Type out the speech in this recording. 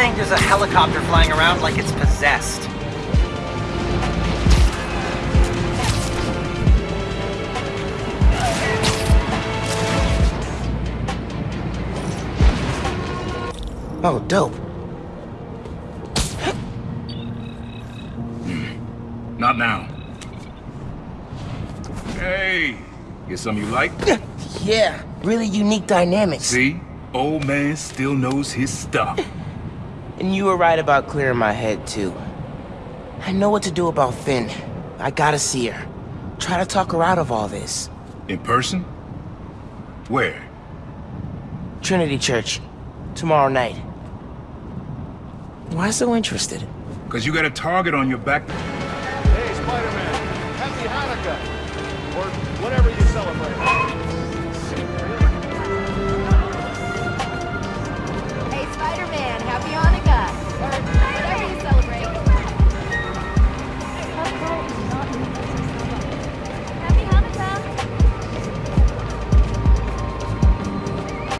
saying there's a helicopter flying around like it's possessed. Oh, dope. Hmm. Not now. Hey, get some you like? Yeah, really unique dynamics. See? Old man still knows his stuff. And you were right about clearing my head, too. I know what to do about Phin. I gotta see her. Try to talk her out of all this. In person? Where? Trinity Church. Tomorrow night. Why so interested? Cause you got a target on your back. Hey, Spider-Man. Happy Hanukkah. Or